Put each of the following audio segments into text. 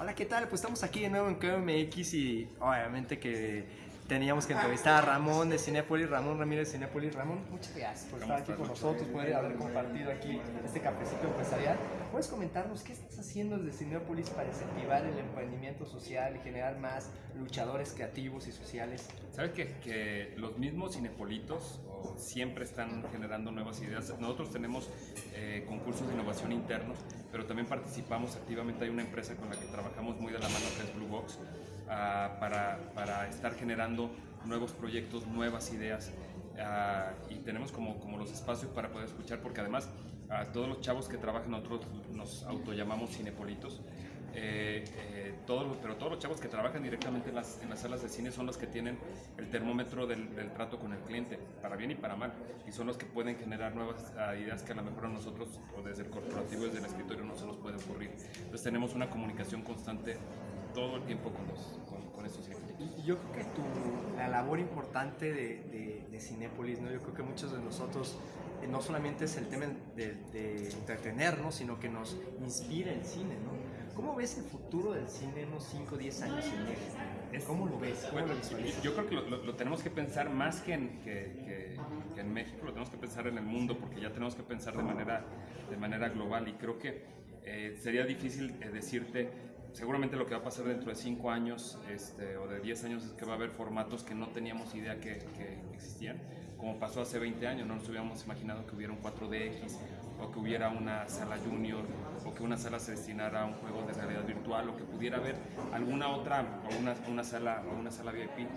Hola, ¿qué tal? Pues estamos aquí de nuevo en KMX y obviamente que teníamos que entrevistar a Ramón de Cinepolis, Ramón Ramírez de Cinepolis. Ramón, muchas gracias por estar aquí con nosotros, por haber compartido aquí este cafecito empresarial. ¿Puedes comentarnos qué estás haciendo desde Cinepolis para incentivar el emprendimiento social y generar más luchadores creativos y sociales? Sabes que, que los mismos cinepolitos siempre están generando nuevas ideas. Nosotros tenemos eh, concursos de innovación internos, pero también participamos activamente. Hay una empresa con la que trabajamos muy de la mano, que es Blue Box, ah, para, para estar generando nuevos proyectos, nuevas ideas. ah, y tenemos como, como los espacios para poder escuchar, porque además a todos los chavos que trabajan, nosotros nos autollamamos cinepolitos. Eh, eh, todos pero todos los chavos que trabajan directamente en las, en las salas de cine son los que tienen el termómetro del, trato con el cliente, para bien y para mal, y son los que pueden generar nuevas ah, ideas que a lo mejor a nosotros, o desde el corporativo, desde el escritorio, no se nos puede ocurrir. Entonces tenemos una comunicación constante todo el tiempo con, los, con, estos cinepolitos. Y yo creo que la labor importante de, de, de Cinépolis, ¿no? yo creo que muchos de nosotros eh, no solamente es el tema de, de entretenernos, sino que nos inspira el cine. ¿no? ¿Cómo ves el futuro del cine en unos 5 o 10 años en México? ¿Cómo lo ves? ¿Cómo Bueno, lo yo creo que lo, lo- lo tenemos que pensar más que en, que, que- que en México, lo tenemos que pensar en el mundo, porque ya tenemos que pensar de manera, de manera global y creo que eh, sería difícil eh, decirte, seguramente lo que va a pasar dentro de 5 años este, o de 10 años es que va a haber formatos que no teníamos idea que, existían, como pasó hace 20 años, no nos hubiéramos imaginado que hubiera un 4DX o que hubiera una sala junior o que una sala se destinara a un juego de realidad virtual o que pudiera haber alguna otra o una, una sala o una sala VIP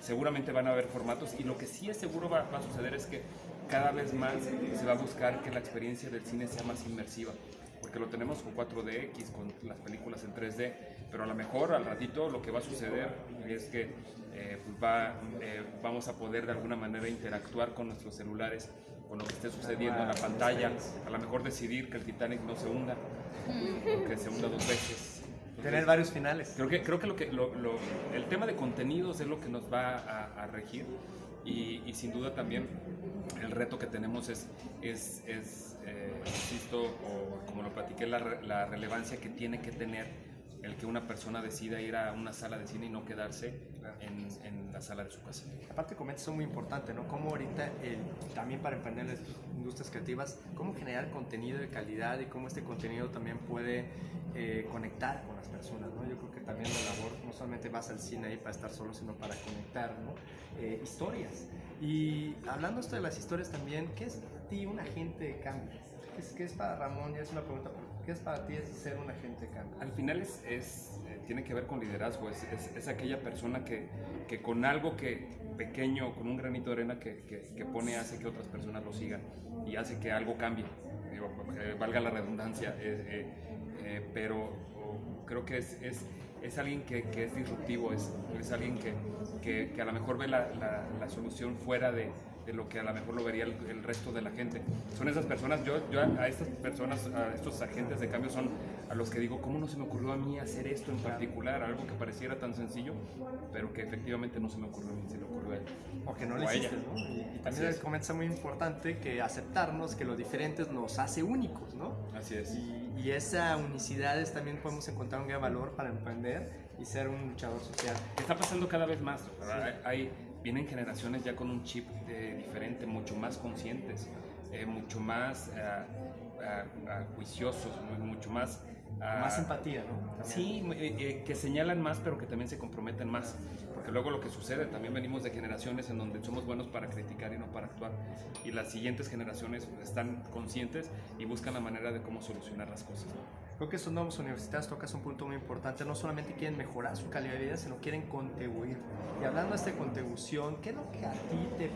seguramente van a haber formatos y lo que sí es seguro va a suceder es que cada vez más se va a buscar que la experiencia del cine sea más inmersiva porque lo tenemos con 4DX, con las películas en 3D, pero a lo mejor al ratito lo que va a suceder es que eh, pues va, eh, vamos a poder de alguna manera interactuar con nuestros celulares, con lo que esté sucediendo en la pantalla, a lo mejor decidir que el Titanic no se hunda, que se hunda dos veces. Tener varios finales. Creo que, creo que, lo que lo- lo- el tema de contenidos es lo que nos va a, a regir y, y sin duda también el reto que tenemos es, es, es, eh, insisto, o como lo platiqué, la, la relevancia que tiene que tener el que una persona decida ir a una sala de cine y no quedarse en, en la sala de su casa. Aparte comentas eso muy importante, ¿no? Cómo ahorita, el- también para emprender las industrias creativas, cómo generar contenido de calidad y cómo este contenido también puede eh, conectar con las personas, ¿no? Yo creo que también la labor no solamente vas al cine ahí para estar solo, sino para conectar, ¿no? Eh, historias. Y hablando esto de las historias también, ¿qué es para ti un agente de cambio? ¿Qué es, qué es para Ramón? Ya es una pregunta, pero ¿qué es para ti es ser un agente cambio? Al final es, es, eh, tiene que ver con liderazgo, es, es- es aquella persona que, que con algo que pequeño, con un granito de arena que, que- que pone, hace que otras personas lo sigan y hace que algo cambie, eh, valga la redundancia, eh, eh, eh, pero creo que es, es, es alguien que, que es disruptivo, es, es alguien que, que, que a lo mejor ve la, la- la solución fuera de, de lo que a lo mejor lo vería el, el resto de la gente. Son esas personas, yo, yo a estas personas, a estos agentes de cambio son a los que digo, ¿cómo no se me ocurrió a mí hacer esto en particular? Algo que pareciera tan sencillo, pero que efectivamente no se me ocurrió a mí, se le ocurrió a él. No O lo a hiciste, ella. ¿no? Y, y también es. comentas muy importante que aceptarnos que lo diferentes nos hace únicos, ¿no? Así es. Y, y esa unicidad es también podemos encontrar un gran valor para emprender y ser un luchador social. que está pasando cada vez más. ¿verdad? Hay, hay- vienen generaciones ya con un chip eh, diferente, mucho más conscientes, eh, mucho más ah, ah, ah, juiciosos, mu- mucho más... ah, Más empatía, ¿no? También. Sí, eh, eh, que señalan más, pero que también se comprometen más. Porque luego lo que sucede, también venimos de generaciones en donde somos buenos para criticar y no para actuar. Y las siguientes generaciones están conscientes y buscan la manera de cómo solucionar las cosas. ¿no? Creo que estos nuevos universitarios tocas un punto muy importante. No solamente quieren mejorar su calidad de vida, sino quieren contribuir. Y hablando de esta contribución, ¿qué es lo que a ti te...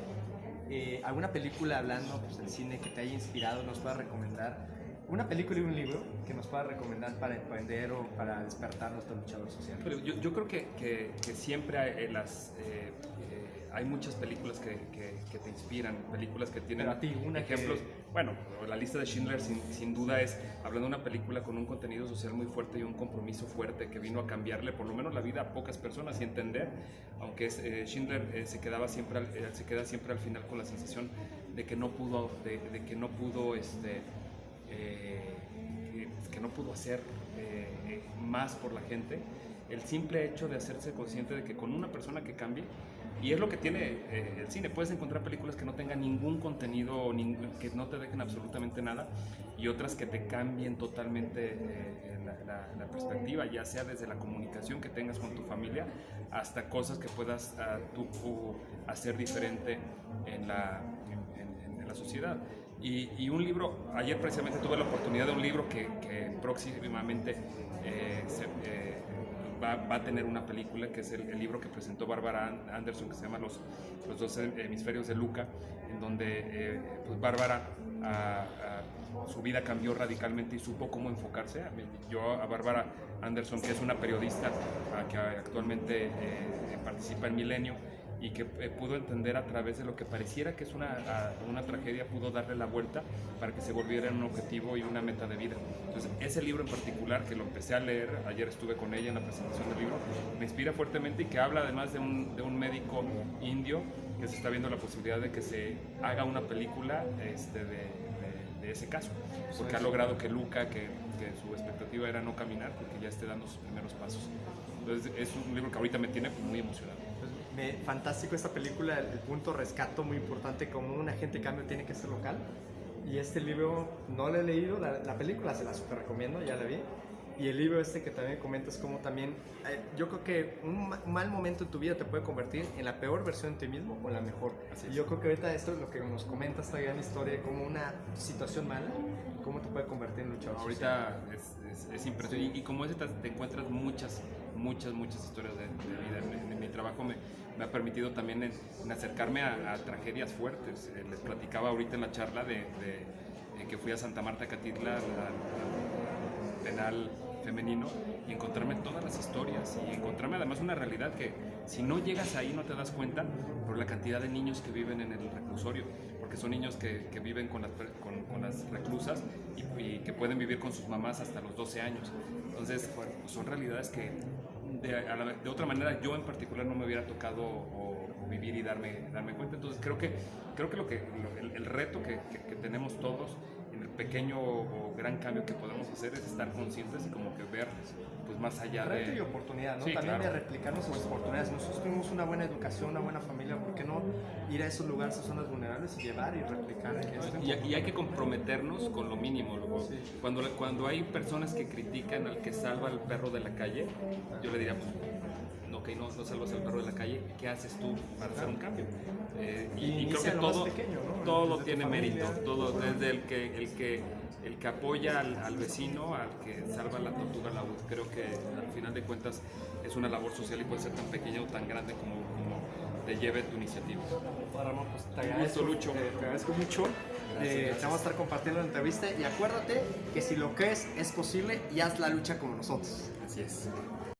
eh, alguna película hablando pues, del cine que te haya inspirado, nos pueda recomendar? Una película y un libro que nos pueda recomendar para emprender o para despertar nuestro luchador social. Yo, yo creo que, que- que siempre eh, las, eh, hay muchas películas que, que- que te inspiran, películas que tienen a ti, una que- ejemplos. Bueno, la lista de Schindler sin, sin duda es hablando de una película con un contenido social muy fuerte y un compromiso fuerte que vino a cambiarle por lo menos la vida a pocas personas y entender, aunque eh, Schindler eh, se quedaba siempre al- eh, se queda siempre al final con la sensación de que no pudo, de, de que no pudo este, eh, que, que no pudo hacer eh, eh, más por la gente, el simple hecho de hacerse consciente de que con una persona que cambie, y es lo que tiene eh, el cine, puedes encontrar películas que no tengan ningún contenido, que no te dejen absolutamente nada, y otras que te cambien totalmente eh, la, perspectiva, ya sea desde la comunicación que tengas con tu familia hasta cosas que puedas uh, tú hacer diferente en la, en, la sociedad. Y, un libro, ayer precisamente tuve la oportunidad de un libro que, próximamente eh, se, va, a tener una película, que es el, libro que presentó Bárbara Anderson, que se llama Los, los dos hemisferios de Luca, en donde eh, pues Bárbara su vida cambió radicalmente y supo cómo enfocarse. Yo a Bárbara Anderson, que es una periodista que actualmente eh, participa en Milenio, y que eh, pudo entender a través de lo que pareciera que es una, una tragedia, pudo darle la vuelta para que se volviera un objetivo y una meta de vida. Entonces, ese libro en particular, que lo empecé a leer, ayer estuve con ella en la presentación del libro, me inspira fuertemente y que habla además de un, de un médico indio que se está viendo la posibilidad de que se haga una película este, de, de, ese caso, porque ha logrado que Luca, que, que su expectativa era no caminar, porque ya esté dando sus primeros pasos. Entonces, es un libro que ahorita me tiene muy emocionado fantástico esta película, el, punto rescato muy importante, como un agente cambio tiene que ser local. Y este libro no lo he leído, la, película se la super recomiendo, ya la vi. Y el libro este que también comentas como también, eh, yo creo que un, mal momento en tu vida te puede convertir en la peor versión de ti mismo o en la mejor. y yo creo que ahorita esto es lo que nos comenta esta gran historia, como una situación mala, cómo te puede convertir en luchador. Ahorita es, es, impresionante y, como es, te encuentras muchas, muchas, muchas historias de, vida. En, mi trabajo me, me, ha permitido también en, acercarme a, tragedias fuertes. Eh, les platicaba ahorita en la charla de, que fui a Santa Marta Catitla, al penal femenino y encontrarme todas las historias y encontrarme además una realidad que si no llegas ahí no te das cuenta por la cantidad de niños que viven en el reclusorio, porque son niños que, que viven con las, con, con las reclusas y, que pueden vivir con sus mamás hasta los 12 años. Entonces, son realidades que de, de, otra manera yo en particular no me hubiera tocado o, vivir y darme, darme cuenta. Entonces, creo que, creo que, lo que el, reto que, que tenemos todos pequeño o gran cambio que podemos hacer es estar conscientes y como que ver pues más allá Reto de... y oportunidad, ¿no? También de replicar nuestras oportunidades. Nosotros tuvimos una buena educación, una buena familia, ¿por qué no ir a esos lugares, a zonas vulnerables y llevar y replicar? Y, y, hay que comprometernos con lo mínimo. Luego, cuando, cuando hay personas que critican al que salva al perro de la calle, yo le diría, pues, ok, no, no salvas al perro de la calle, ¿qué haces tú para hacer un cambio? Eh, y, creo que todo, todo tiene mérito, todo, desde el que, el que, el que apoya al, vecino, al que salva la tortuga la Creo que al final de cuentas es una labor social y puede ser tan pequeña o tan grande como, te lleve tu iniciativa. Ramón, pues te agradezco, mucho. te agradezco mucho. Eh, te vamos a estar compartiendo la entrevista y acuérdate que si lo crees es posible y haz la lucha como nosotros. Así es.